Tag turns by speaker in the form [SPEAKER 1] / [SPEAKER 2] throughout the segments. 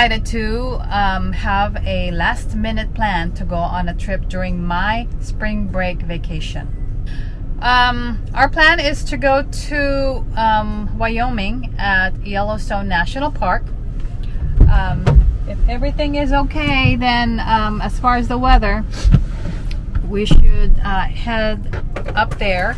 [SPEAKER 1] decided to um, have a last minute plan to go on a trip during my spring break vacation. Um, our plan is to go to um, Wyoming at Yellowstone National Park. Um, if everything is okay, then um, as far as the weather, we should uh, head up there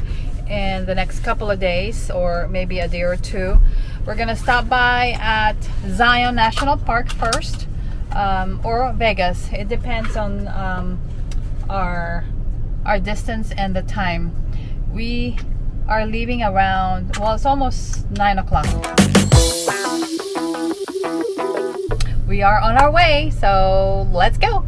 [SPEAKER 1] in the next couple of days or maybe a day or two. We're gonna stop by at Zion National Park first um, or Vegas. It depends on um, our our distance and the time. We are leaving around, well, it's almost 9 o'clock. We are on our way, so let's go.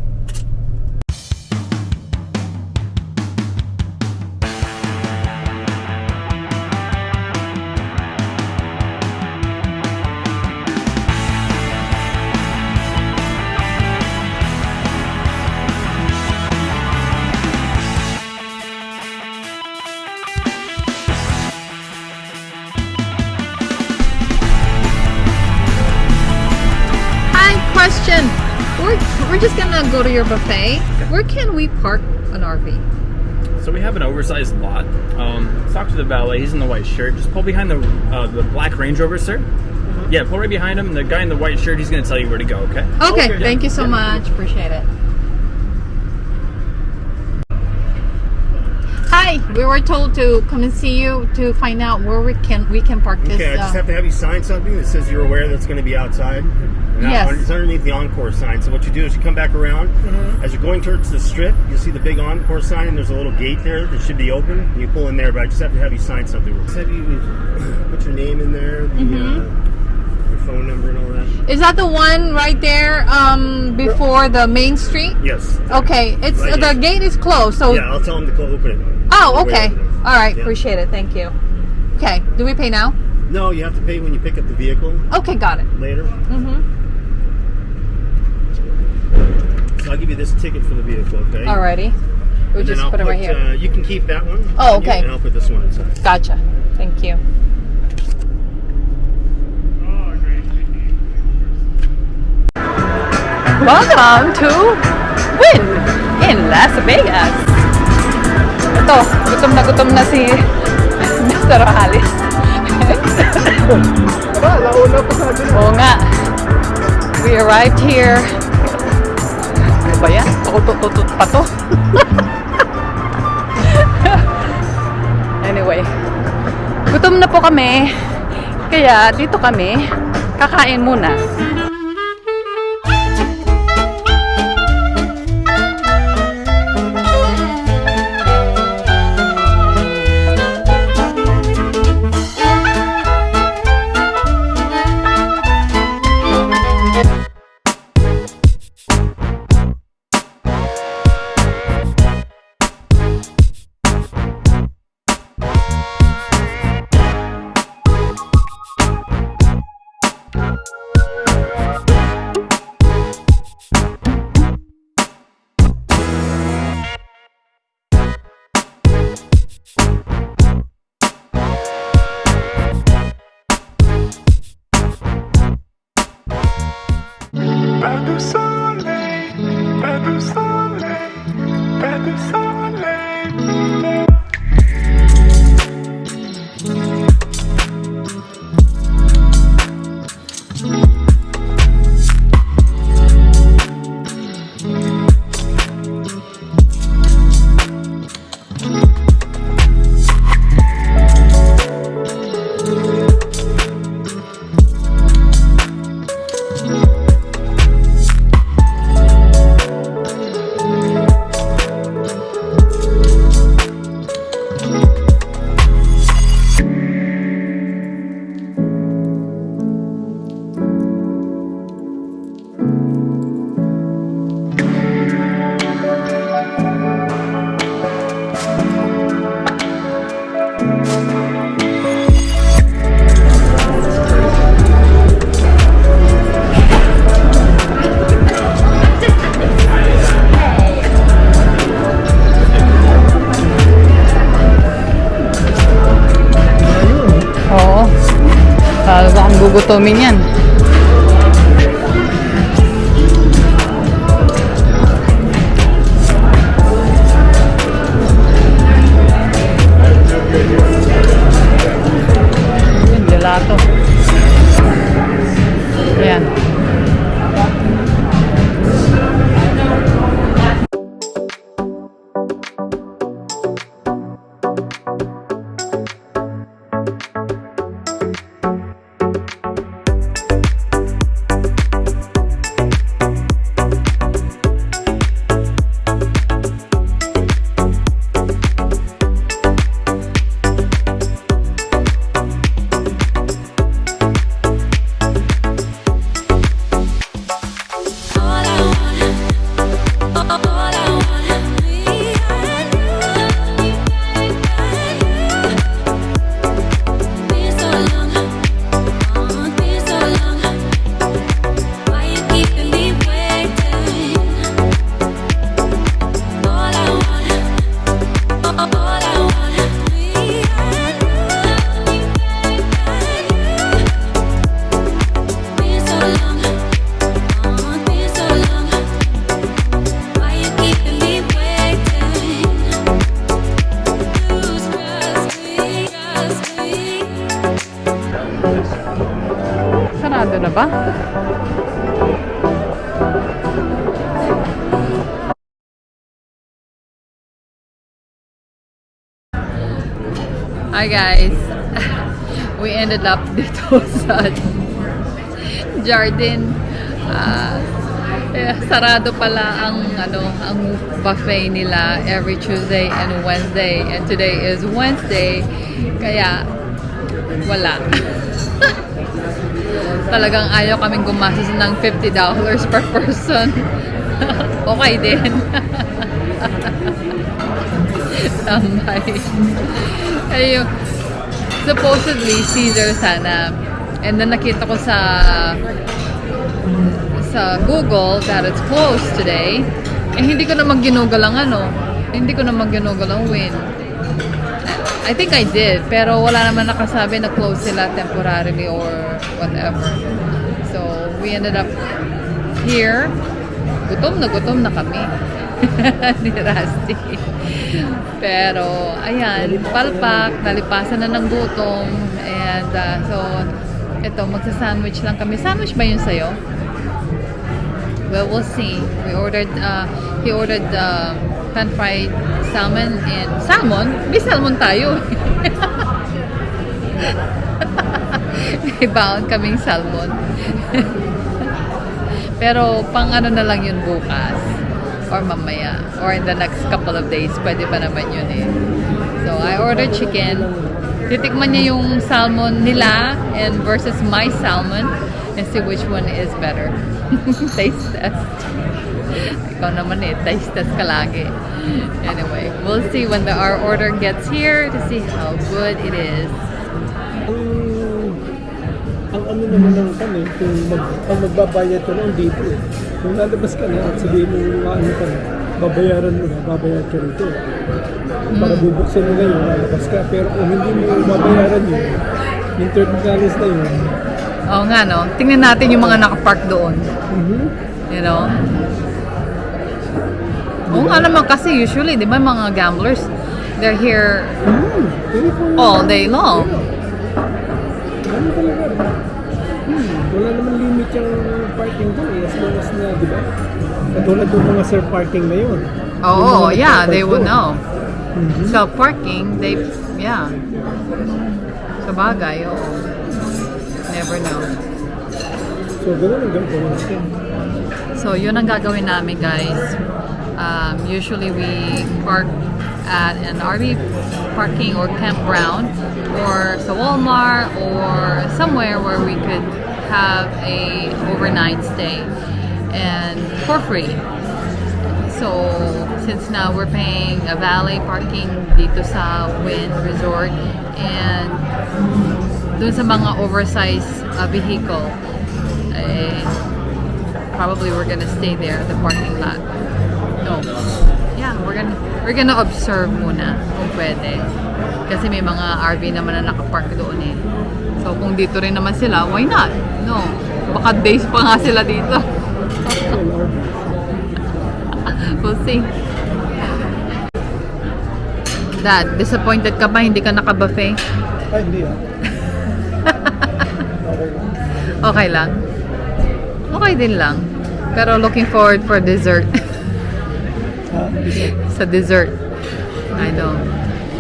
[SPEAKER 1] Go to your buffet. Where can we park an RV?
[SPEAKER 2] So we have an oversized lot. Um, let's talk to the valet. He's in the white shirt. Just pull behind the uh, the black Range Rover, sir. Yeah, pull right behind him. The guy in the white shirt, he's gonna tell you where to go. Okay.
[SPEAKER 1] Okay,
[SPEAKER 2] Okay.
[SPEAKER 1] thank you so
[SPEAKER 2] Yeah.
[SPEAKER 1] much. Appreciate it. Hi, we were told to come and see you to find out where we can we can park this.
[SPEAKER 3] Okay, I just
[SPEAKER 1] uh,
[SPEAKER 3] have to have you sign something that says you're aware that's going to be outside. Now,
[SPEAKER 1] Yes.
[SPEAKER 3] It's underneath the Encore sign. So what you do is you come back around.
[SPEAKER 1] Mm-hmm.
[SPEAKER 3] As you're going towards the strip, you'll see the big Encore sign, and there's a little gate there that should be open. And you pull in there, but I just have to have you sign something. Just have you put your name in there, the,
[SPEAKER 1] Mm-hmm.
[SPEAKER 3] uh, your phone number, and all that.
[SPEAKER 1] Is that the one right there um, before the main street?
[SPEAKER 3] Yes.
[SPEAKER 1] Okay, it's
[SPEAKER 3] Right
[SPEAKER 1] the
[SPEAKER 3] here.
[SPEAKER 1] gate is closed. So
[SPEAKER 3] Yeah, I'll tell them to close, open it.
[SPEAKER 1] oh,
[SPEAKER 3] On the way
[SPEAKER 1] okay.
[SPEAKER 3] over.
[SPEAKER 1] All right,
[SPEAKER 3] Yeah.
[SPEAKER 1] appreciate it. Thank you. Okay, do we pay now?
[SPEAKER 3] No, you have to pay when you pick up the vehicle
[SPEAKER 1] Okay, got it.
[SPEAKER 3] later.
[SPEAKER 1] Mm-hmm.
[SPEAKER 3] So I'll give you this ticket for the vehicle, okay?
[SPEAKER 1] Alrighty. We
[SPEAKER 3] And then
[SPEAKER 1] just
[SPEAKER 3] I'll
[SPEAKER 1] put it right here.
[SPEAKER 3] Uh, you can keep that one.
[SPEAKER 1] Oh, okay.
[SPEAKER 3] And I'll put this one inside.
[SPEAKER 1] Gotcha. Thank you. Welcome to Win in Las Vegas. Ito, gutom na gutom na si Mr. Alice. Oo nga. We arrived here. Ba yan? Pakutot-tutot pa to. anyway, gutom na po kami. Kaya dito kami, kakain muna. Hi guys! We ended up dito sa Jardin. Eh, sarado pala ang ano ang buffet nila every Tuesday and Wednesday and today is Wednesday kaya wala talagang ayaw kaming gumastos ng $50 per person. okay din. Tambay. Ayun. Supposedly, Caesar sana. And then nakita ko sa sa Google that it's closed today. Eh, hindi ko naman ginugal ang ano. Hindi ko naman ginugal ang win. I think I did, pero wala naman nakasabi na close sila temporarily or whatever. So, we ended up here. Gutom na gutom na kami. ni Rusty. Pero, ayan, palpak, nalipasan na ng gutom. And, uh, so, ito, magsa-sandwich lang kami. Sandwich ba yun sa'yo? Well, we'll see. We ordered, uh, he ordered uh, pan-fried salmon and salmon? May salmon tayo. May baon kaming salmon. Pero pang ano na lang yun bukas or mamaya or in the next couple of days pwede pa naman yun eh. So I ordered chicken. Titikman niya yung salmon nila and versus my salmon and see which one is better. Taste test. Ikaw naman eh, taste test ka lagi. Anyway, we'll see when the, our order gets here to see how good it is.
[SPEAKER 4] ang, ano naman lang kami, kung mag, magbabayad ka lang dito eh. Kung lalabas ka na at sabihin mo yung ano ka na, babayaran mo na, babayad ka rito. Para bubuksan nila yun, lalabas ka. Pero kung hindi mo babayaran yun, yung $30 na yun,
[SPEAKER 1] Oo nga no, tingnan natin yung mga nakapark doon.
[SPEAKER 4] mhm,
[SPEAKER 1] You know? Oo nga naman kasi usually, di ba mga gamblers, they're here
[SPEAKER 4] kung
[SPEAKER 1] all day long.
[SPEAKER 4] talaga, hmm, wala naman limit yung parking doon eh, as long as na, di ba? Katulad yung mga sir parking na yun.
[SPEAKER 1] Oo,
[SPEAKER 4] mga
[SPEAKER 1] yeah, they
[SPEAKER 4] nagpapark
[SPEAKER 1] would
[SPEAKER 4] doon.
[SPEAKER 1] know.
[SPEAKER 4] Mhm.
[SPEAKER 1] Self-parking, they, yeah. Sa bagay, oo. Never know.
[SPEAKER 4] So, gano'n ang natin.
[SPEAKER 1] So, yun ang gagawin namin, guys. Um, usually, we park at an RV parking or campground or sa Walmart or somewhere where we could have a overnight stay and for free. So, since now we're paying a valet parking dito sa Wynn Resort and dun sa mga oversized uh, vehicle, eh, probably we're gonna stay there, at the parking lot. No. Yeah. We're gonna, we're gonna observe muna kung pwede. Kasi may mga RV naman na nakapark doon eh. So kung dito rin naman sila, why not? No. Baka days pa nga sila dito. we'll see. Dad, disappointed ka ba hindi ka naka-buffet?
[SPEAKER 4] Ay, hindi ah.
[SPEAKER 1] Okay lang. Okay din lang. Pero looking forward for dessert.
[SPEAKER 4] Ah,
[SPEAKER 1] sa dessert. I know.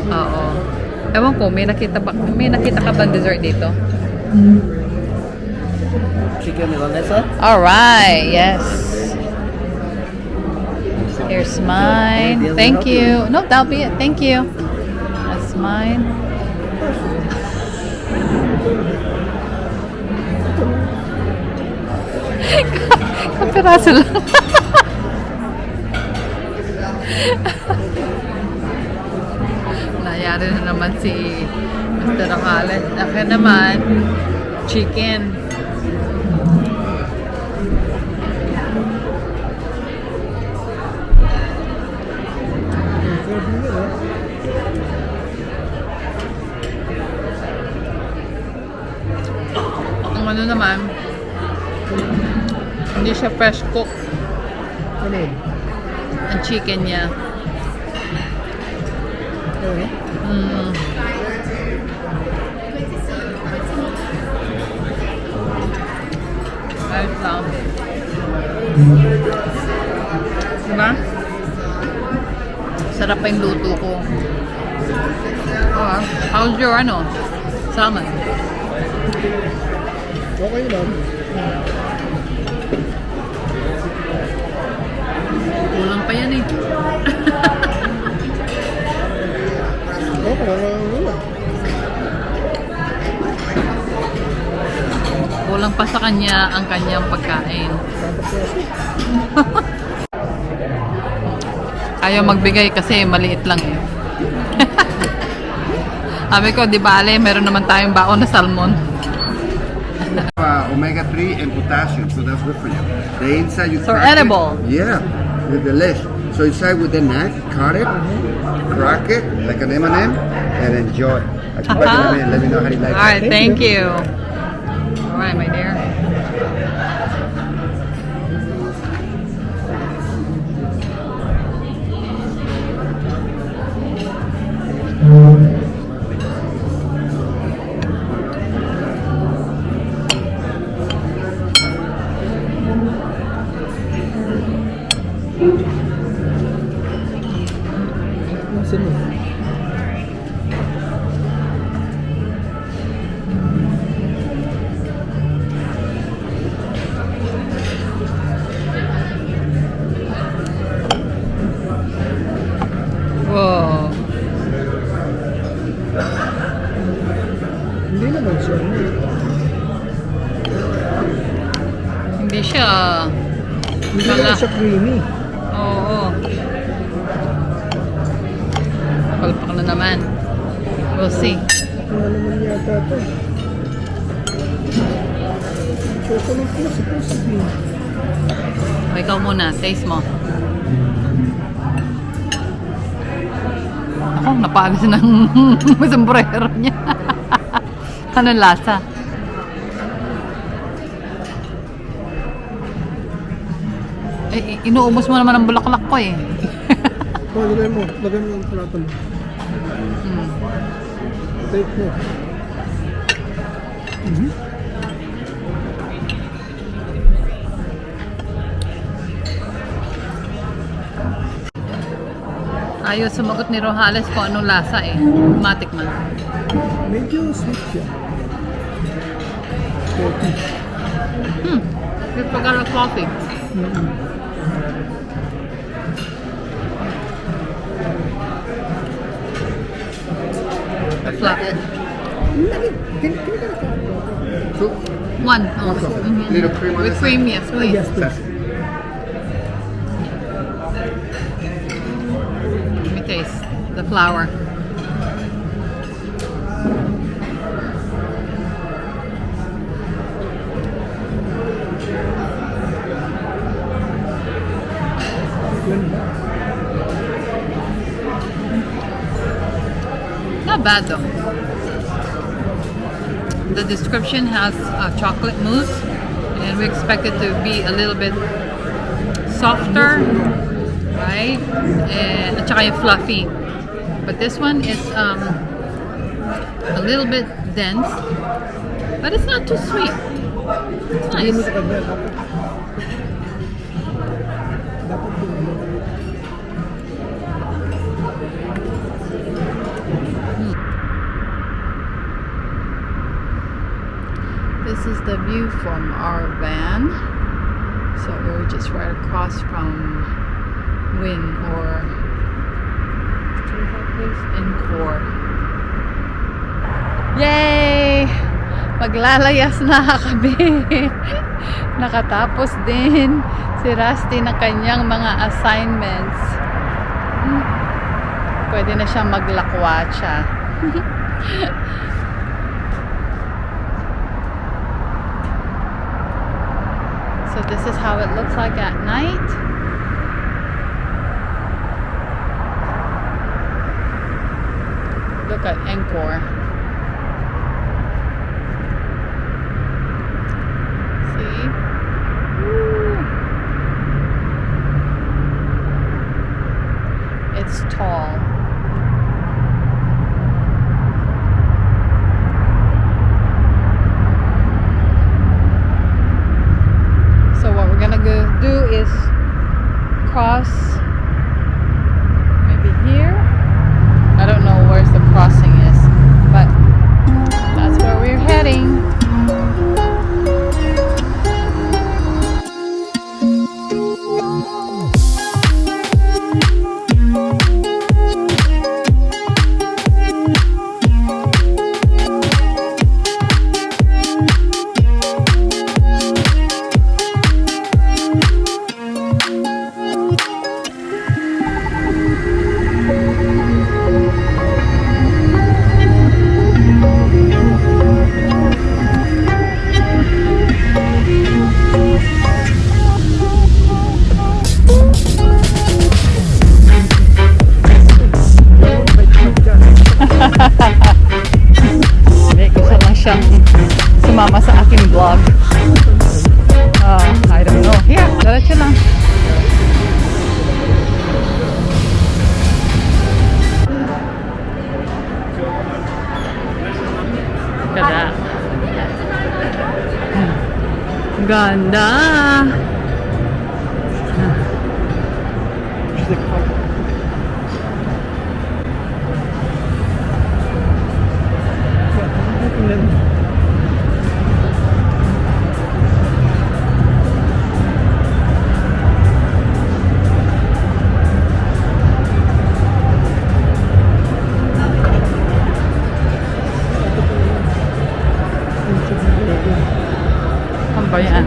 [SPEAKER 1] Oo. Ewan ko, may nakita ba, may nakita ka ba dessert dito?
[SPEAKER 4] Chicken milanesa?
[SPEAKER 1] Alright, yes. Here's mine. Thank you. No, that'll be it. Thank you. That's mine. Kapiraso lang. Nayari na naman si Mr. Rocales. Akin naman, chicken. Ang ano naman, hindi siya fresh cook
[SPEAKER 4] Ano
[SPEAKER 1] ang chicken niya.
[SPEAKER 4] Ano?
[SPEAKER 1] Mm. Ayos lang. Diba? Sarap pa yung luto ko. Oh, how's your ano? Salmon?
[SPEAKER 4] Okay lang.
[SPEAKER 1] Kulang pa yan eh. Kulang pa sa kanya ang kanyang pagkain. Ayaw magbigay kasi maliit lang eh. Sabi ko, di bale, meron naman tayong baon na salmon.
[SPEAKER 5] uh, omega 3 and potassium, so that's good for you. The inside you
[SPEAKER 1] So edible.
[SPEAKER 5] Yeah, with the lesh. So inside with the knife, cut it, crack it like an M&M, and enjoy. I can back in a minute. Let me know how you like
[SPEAKER 1] Alright,
[SPEAKER 5] it.
[SPEAKER 1] thank you. Alright, my dear.
[SPEAKER 4] Naman siya creamy.
[SPEAKER 1] Oo. Palpak na naman. We'll see.
[SPEAKER 4] Wala naman yata ito. Chocolate na supposed to be.
[SPEAKER 1] O, ikaw muna. Taste mo. Ako, napagos ng sombrero niya. Anong lasa? Eh, inuubos mo naman ang bulaklak ko eh.
[SPEAKER 4] Oh, lagay mo. Lagay mo yung plato mo.
[SPEAKER 1] Hmm.
[SPEAKER 4] Take mo.
[SPEAKER 1] Ayaw sumagot ni Rojales kung anong lasa eh. Matik man.
[SPEAKER 4] Medyo sweet siya.
[SPEAKER 1] Hmm. Good pagkala coffee. The flat.
[SPEAKER 5] Two.
[SPEAKER 1] One. Oh. Mhm.
[SPEAKER 5] Little cream
[SPEAKER 1] With cream, yes, please.
[SPEAKER 4] Yes, please.
[SPEAKER 1] Let me taste the flour. Not bad though. The description has uh, chocolate mousse, and we expect it to be a little bit softer, right? And at saka fluffy. But this one is um, a little bit dense, but it's not too sweet. It's nice. Is the view from our van. So we're just right across from Win or place? Encore. Yay! Maglalayas na kami. Nakatapos din si Rusty ng kanyang mga assignments. Hmm. Pwede na siyang maglakwatsa. This is how it looks like at night. Look at Encore. koyokan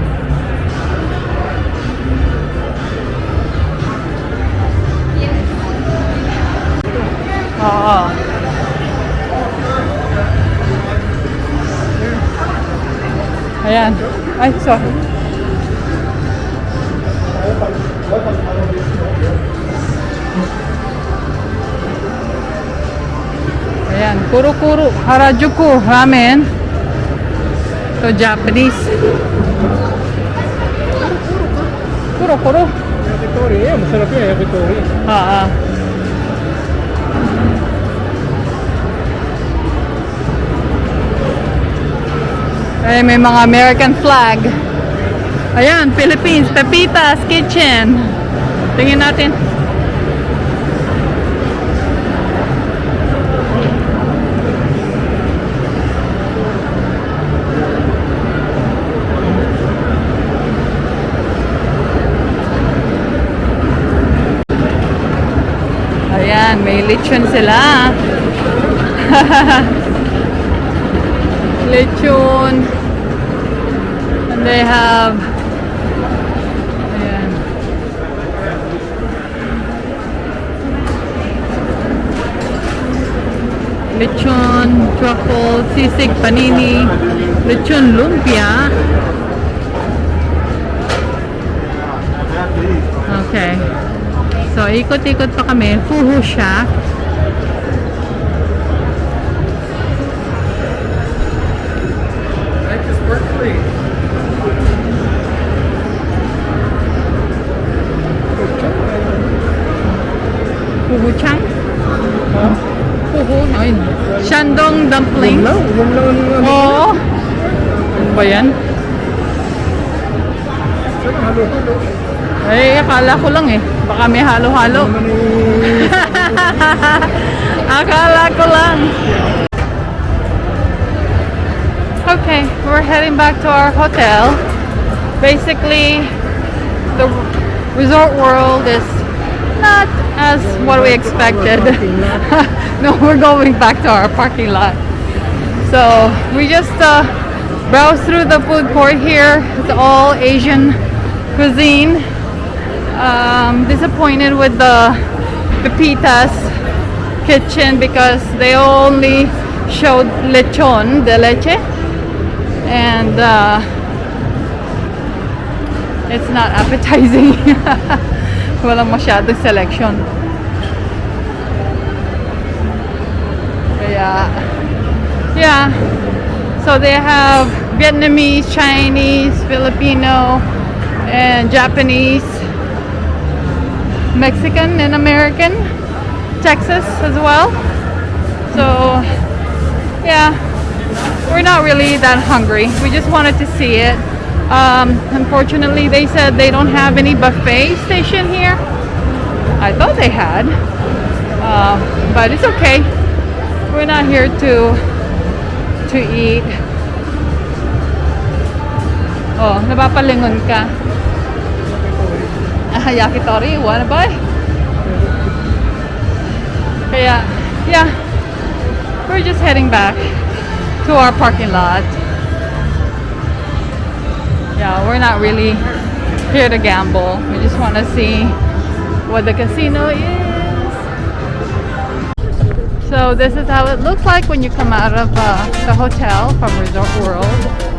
[SPEAKER 1] oh, oh, ayan. Ay sorry. Ayan. Kuro kuro harajuku. Ramen. So Japanese. Kuro-kuro.
[SPEAKER 4] yakitori. Eh, masarap yun, yakitori.
[SPEAKER 1] Oo. Ay, may mga American flag. Ayan, Philippines, Pepitas Kitchen. Tingin natin. Ayan, may lechon sila. lechon. And they have Ayan. Lechon, truffle, sisig, panini, lechon lumpia. Okay. So, ikot-ikot pa kami. Fuhu siya.
[SPEAKER 4] Puhuchang? Huh? Puhu, ayun. Shandong dumplings.
[SPEAKER 1] Oo. Ano ba yan?
[SPEAKER 4] Hello, hello.
[SPEAKER 1] Ay, akala ko lang eh. Baka may halo-halo.
[SPEAKER 4] Eh,
[SPEAKER 1] Akala ko lang. Okay, we're heading back to our hotel. Basically, the resort world is not as what we expected. no, we're going back to our parking lot. So we just uh, browse through the food court here. It's all Asian cuisine. Um, disappointed with the Pepitas kitchen because they only showed lechon de leche and uh, it's not appetizing. Walang masyadong selection. Kaya, yeah. So they have Vietnamese, Chinese, Filipino, and Japanese, Mexican, and American, Texas as well. So, yeah, we're not really that hungry. We just wanted to see it. Um, unfortunately, they said they don't have any buffet station here. I thought they had, uh, but it's okay. We're not here to to eat. Oh, napapalingon ka. Yakitori, wanna buy? Kaya, yeah, we're just heading back to our parking lot. Yeah, we're not really here to gamble. We just want to see what the casino is. So this is how it looks like when you come out of uh, the hotel from Resort World.